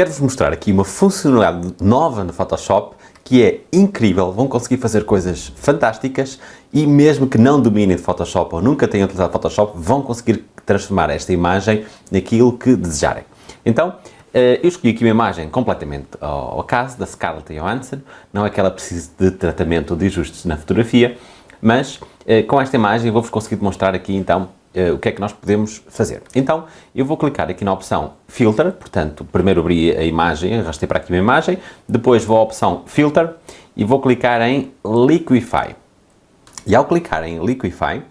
quero-vos mostrar aqui uma funcionalidade nova no Photoshop que é incrível, vão conseguir fazer coisas fantásticas e mesmo que não dominem Photoshop ou nunca tenham utilizado Photoshop, vão conseguir transformar esta imagem naquilo que desejarem. Então, eh, eu escolhi aqui uma imagem completamente ao acaso, da Scarlett Johansson, não é que ela precise de tratamento ou de ajustes na fotografia, mas eh, com esta imagem vou-vos conseguir demonstrar aqui então o que é que nós podemos fazer. Então, eu vou clicar aqui na opção Filter, portanto, primeiro abri a imagem, arrastei para aqui uma imagem, depois vou à opção Filter e vou clicar em Liquify. E ao clicar em Liquify,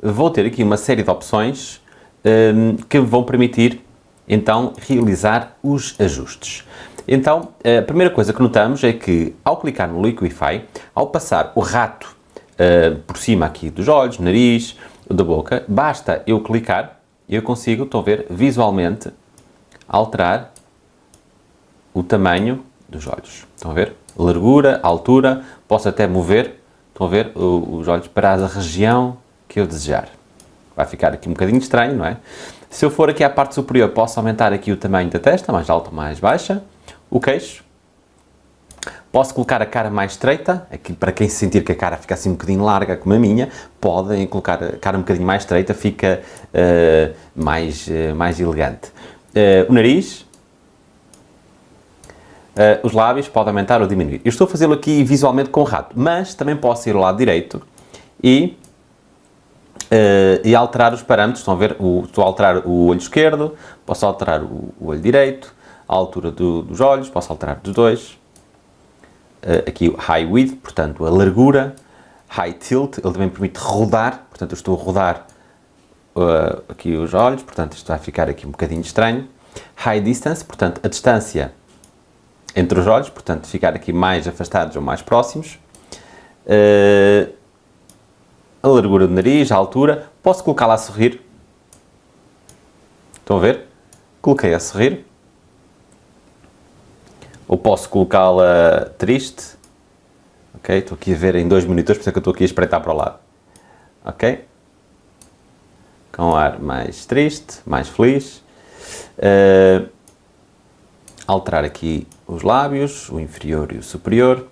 vou ter aqui uma série de opções um, ehm, que vão permitir, então, realizar os ajustes. Então, a primeira coisa que notamos é que, ao clicar no Liquify, ao passar o rato uh, por cima aqui dos olhos, nariz, da boca, basta eu clicar e eu consigo, estão a ver, visualmente alterar o tamanho dos olhos. Estão a ver? Largura, altura, posso até mover, estão a ver, os olhos para a região que eu desejar. Vai ficar aqui um bocadinho estranho, não é? Se eu for aqui à parte superior, posso aumentar aqui o tamanho da testa, mais alta ou mais baixa, o queixo, Posso colocar a cara mais estreita, aqui para quem sentir que a cara fica assim um bocadinho larga como a minha, podem colocar a cara um bocadinho mais estreita, fica uh, mais, uh, mais elegante. Uh, o nariz, os lábios, pode aumentar ou diminuir. Eu estou a fazê-lo aqui visualmente com o rato, mas também posso ir ao lado direito e, e alterar os parâmetros. Estão a ver? O, estou a alterar o olho esquerdo, posso alterar o, o olho direito, a altura do, dos olhos, posso alterar dos dois aqui o High Width, portanto a largura, High Tilt, ele também permite rodar, portanto eu estou a rodar uh, aqui os olhos, portanto isto vai ficar aqui um bocadinho estranho. High Distance, portanto a distância entre os olhos, portanto ficar aqui mais afastados ou mais próximos. Uh, a largura do nariz, a altura, posso colocá-la a sorrir. Estão a ver? Coloquei a sorrir ou posso colocá-la triste, ok? Estou aqui a ver em dois minutos, por isso é que estou aqui a espreitar para o lado, ok? Com ar mais triste, mais feliz. Uh, alterar aqui os lábios, o inferior e o superior,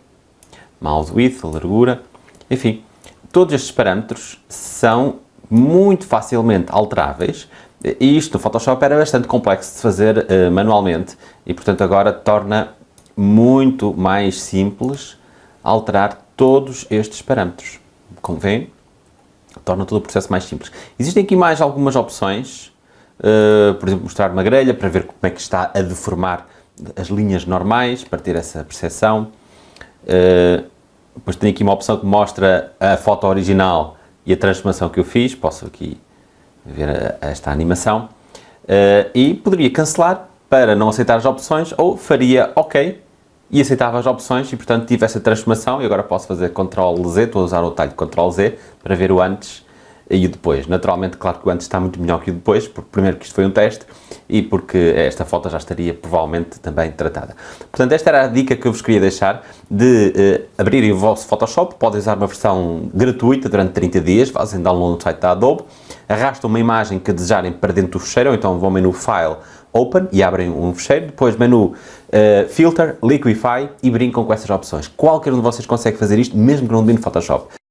mouth width, a largura, enfim, todos estes parâmetros são muito facilmente alteráveis e isto no Photoshop era bastante complexo de fazer uh, manualmente e portanto agora torna muito mais simples alterar todos estes parâmetros. Como veem, torna todo o processo mais simples. Existem aqui mais algumas opções, uh, por exemplo, mostrar uma grelha para ver como é que está a deformar as linhas normais, para ter essa percepção. Uh, depois tem aqui uma opção que mostra a foto original e a transformação que eu fiz, posso aqui ver a, a esta animação. Uh, e poderia cancelar para não aceitar as opções ou faria OK e aceitava as opções e portanto tive essa transformação e agora posso fazer Ctrl Z, estou a usar o talho Ctrl Z para ver o antes e o depois. Naturalmente, claro que o antes está muito melhor que o depois, porque primeiro que isto foi um teste e porque esta foto já estaria provavelmente também tratada. Portanto, esta era a dica que eu vos queria deixar de uh, abrirem o vosso Photoshop, podem usar uma versão gratuita durante 30 dias, fazem download no site da Adobe, arrastam uma imagem que desejarem para dentro do fecheiro, ou então vão ao menu File, Open e abrem um fecheiro, depois menu uh, Filter, Liquify e brincam com essas opções. Qualquer um de vocês consegue fazer isto, mesmo que não domine Photoshop.